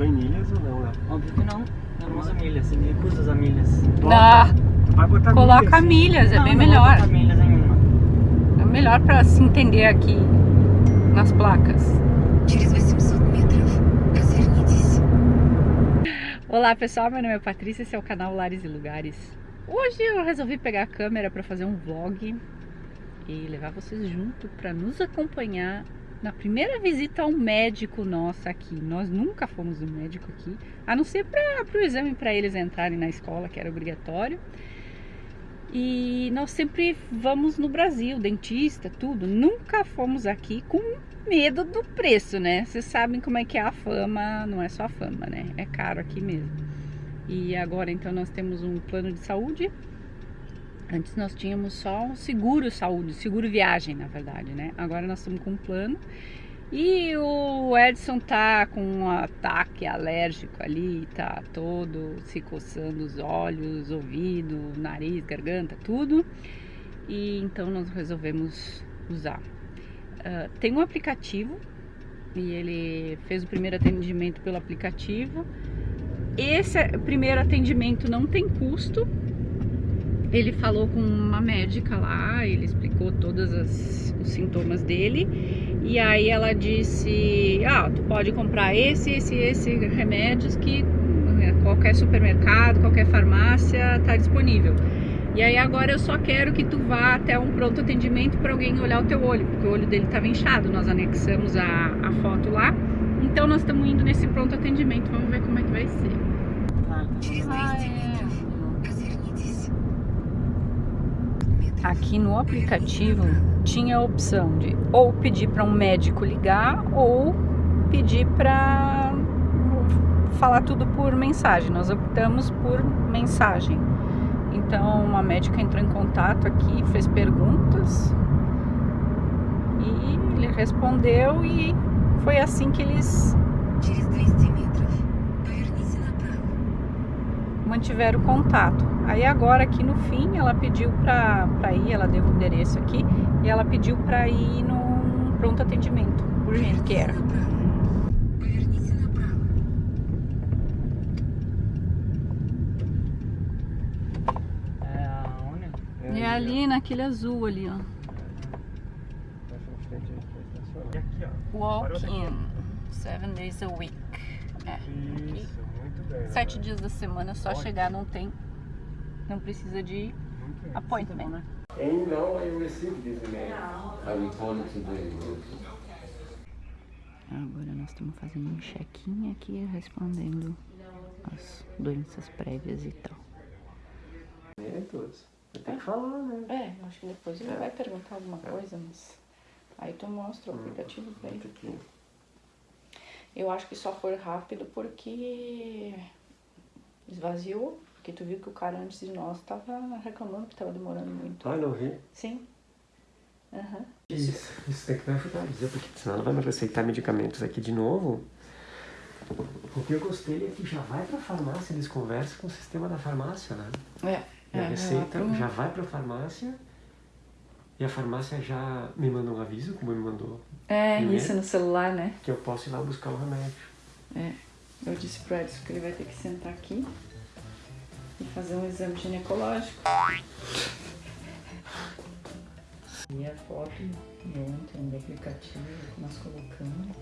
Em milhas ou não, Léo? Óbvio que não. Eu não uso milhas, me recuso as milhas. Bota. Vai botar Coloca milhas, milhas é bem não melhor. Não milhas nenhuma. É melhor pra se entender aqui nas placas. Olá pessoal, meu nome é Patrícia, esse é o canal Lares e Lugares. Hoje eu resolvi pegar a câmera para fazer um vlog e levar vocês junto para nos acompanhar na primeira visita ao médico nosso aqui. Nós nunca fomos no médico aqui, a não ser para o exame para eles entrarem na escola, que era obrigatório. E nós sempre vamos no Brasil, dentista, tudo. Nunca fomos aqui com medo do preço, né? Vocês sabem como é que é a fama, não é só a fama, né? É caro aqui mesmo. E agora então nós temos um plano de saúde. Antes nós tínhamos só seguro saúde, seguro viagem, na verdade, né? Agora nós estamos com um plano. E o Edson tá com um ataque alérgico ali, tá todo se coçando os olhos, ouvido, nariz, garganta, tudo. E então nós resolvemos usar. Uh, tem um aplicativo e ele fez o primeiro atendimento pelo aplicativo. Esse primeiro atendimento não tem custo. Ele falou com uma médica lá, ele explicou todos os sintomas dele. E aí ela disse: Ah, tu pode comprar esse, esse, esse remédios que né, qualquer supermercado, qualquer farmácia está disponível. E aí agora eu só quero que tu vá até um pronto atendimento para alguém olhar o teu olho, porque o olho dele estava inchado. Nós anexamos a, a foto lá. Então nós estamos indo nesse pronto atendimento. Vamos ver como é que vai ser. Ah, é. Aqui no aplicativo tinha a opção de ou pedir para um médico ligar ou pedir para falar tudo por mensagem. Nós optamos por mensagem. Então uma médica entrou em contato aqui, fez perguntas e ele respondeu e foi assim que eles mantiveram contato. Aí agora aqui no fim ela pediu para ir, ela deu o endereço aqui e ela pediu para ir num pronto atendimento, urgente que era. É, é ali naquele azul ali, ó. Walk in seven days a week. É. Aqui. Sete dias da semana, só Ótimo. chegar, não tem, não precisa de appointment. And now I received this email. I reported today. yes. Agora nós estamos fazendo um check-in aqui, respondendo as doenças prévias e tal. É, todos. Tem que falar, né? É, acho que depois ele vai perguntar alguma coisa, mas aí tu mostra o aplicativo pra ele. Eu acho que só foi rápido porque esvaziou, porque tu viu que o cara antes de nós tava reclamando que tava demorando muito. Ah, não vi. Sim. Aham. Isso, isso tem que me ajudar porque senão ela vai me receitar medicamentos aqui de novo. O que eu gostei é que já vai pra farmácia, eles conversam com o sistema da farmácia, né? É. E a é, receita lá já vai pra farmácia e a farmácia já me manda um aviso, como me mandou, É, Primeiro. isso no celular, né? que eu posso ir lá buscar o remédio. É. Eu disse pro Edson que ele vai ter que sentar aqui e fazer um exame ginecológico. E a foto de ontem do aplicativo que nós colocamos,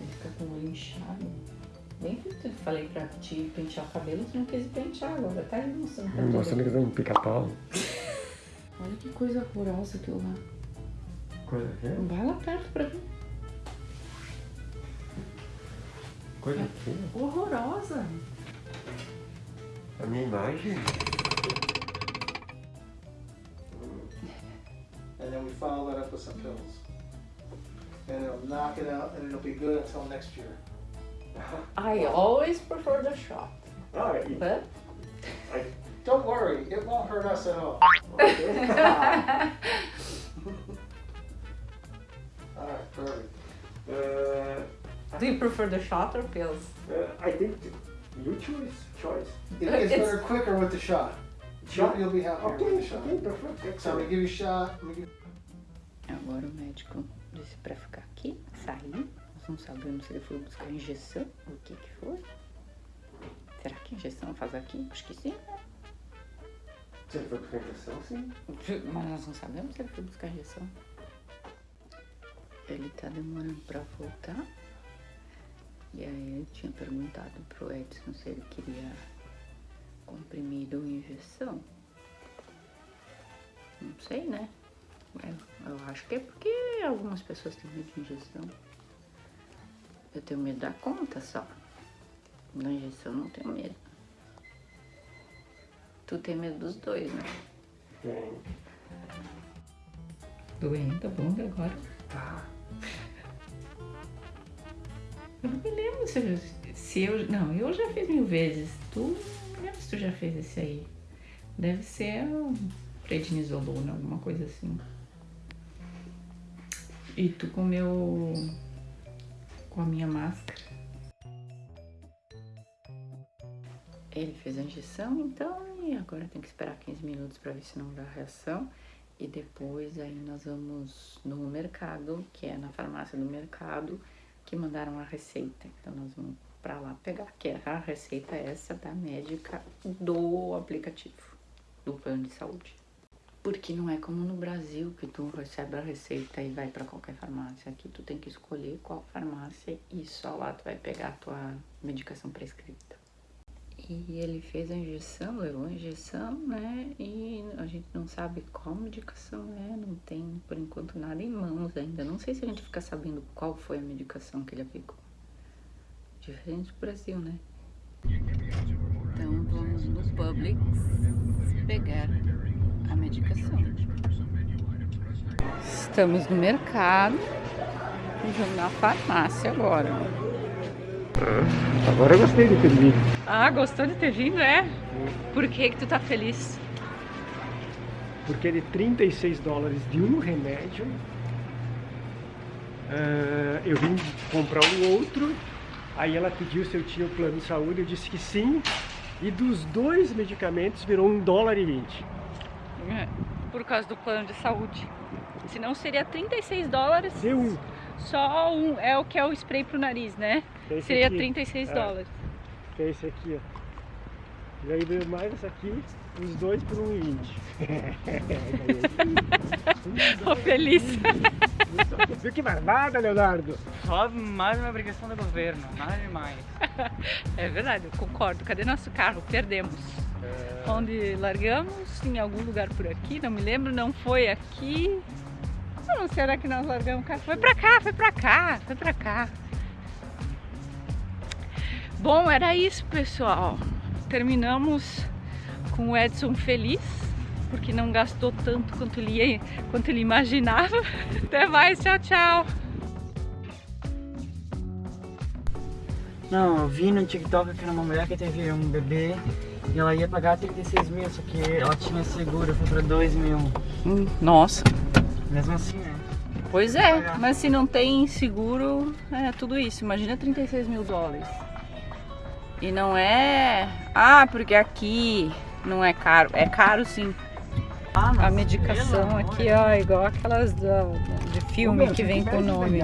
ele fica com o olho inchado. Bem que eu falei pra te pentear o cabelo, tu não quis pentear, agora tá aí mostrando todo Mostrando que dá um pica-pau. Olha que coisa horrorosa aquilo lá. Coisa que? Vai lá perto pra ver. Coisa que é? Horrorosa. A minha imagem. and then we follow that up with some pills. And it'll knock it out, and it'll be good until next year. I always prefer the shot. Ah, e- But Don't worry, it won't hurt us at all. Perfect. Uh, do you prefer the shot or pills? uh, I think you choose choice. It gets It's- better quicker with the shot. You'll, you'll be happier with Okay, the shot. okay, perfect. So I'm gonna give you a shot. Give Agora o médico disse pra ficar aqui, sair. Nós não sabemos se ele foi buscar injeção ou o que que foi. Será que a injeção faz aqui? Acho que sim. Se ele foi buscar injeção, sim. Mas nós não sabemos se ele foi buscar injeção. Ele tá demorando pra voltar. E aí eu tinha perguntado pro Edson se ele queria comprimido ou injeção. Não sei, né? Eu, eu acho que é porque algumas pessoas têm medo de injeção. Eu tenho medo da conta só. Na injeção não tenho medo. Tu tem medo dos dois, né? Tem. Doendo a bunda agora. Tá. Eu não me lembro se eu, se eu. Não, eu já fiz mil vezes. Tu não me lembro se tu já fez esse aí. Deve ser um prednisolona, alguma coisa assim. E tu com o meu. com a minha máscara. Ele fez a injeção, então, e agora tem que esperar 15 minutos para ver se não dá reação. E depois aí nós vamos no mercado, que é na farmácia do mercado, que mandaram a receita. Então nós vamos para lá pegar, que é a receita essa da médica do aplicativo do plano de saúde. Porque não é como no Brasil que tu recebe a receita e vai para qualquer farmácia. Aqui tu tem que escolher qual farmácia e só lá tu vai pegar a tua medicação prescrita. E ele fez a injeção, levou a injeção, né? E a gente não sabe qual medicação é, não tem por enquanto nada em mãos ainda. Não sei se a gente fica sabendo qual foi a medicação que ele aplicou. Diferente do Brasil, né? Então vamos no Publix pegar a medicação. Estamos no mercado vamos na farmácia agora. Agora eu gostei de ter vindo. Ah, gostou de ter vindo, é? Por que que tu tá feliz? Porque de 36 dólares de um remédio, ah, eu vim comprar um outro, aí ela pediu se eu tinha o plano de saúde, eu disse que sim, e dos dois medicamentos virou um dólar e 20. É, Por causa do plano de saúde. Senão seria 36 dólares. Deu um. Só um, é o que é o spray pro nariz, né? Esse Seria aqui. 36 É. dólares. Que é esse aqui, ó. E aí veio mais essa aqui, os dois por um 20. Tô feliz. Viu que barbada, Leonardo? Só mais uma obrigação do governo, nada demais. É verdade, eu concordo. Cadê nosso carro? Perdemos. Onde largamos? Em algum lugar por aqui, não me lembro, não foi aqui. Não, será que nós largamos o carro? Foi pra cá, foi pra cá, foi pra cá. Bom, era isso, pessoal. Terminamos com o Edson feliz, porque não gastou tanto quanto ele, quanto ele imaginava. Até mais, tchau, tchau. Não, eu vi no TikTok que era uma mulher que teve um bebê e ela ia pagar 36 mil, só que ela tinha seguro, foi pra 2 mil. Hum, Nossa, Mesmo assim, né? Pois é, mas se não tem seguro, é tudo isso. Imagina 36 mil dólares. E não é. Ah, porque aqui não é caro. É caro sim. Ah, A medicação aqui, ó, igual aquelas da- de filme que vem com o nome.